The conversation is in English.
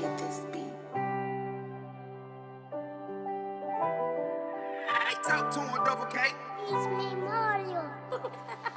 may this be? It's out to him, Double K. It's me, Mario.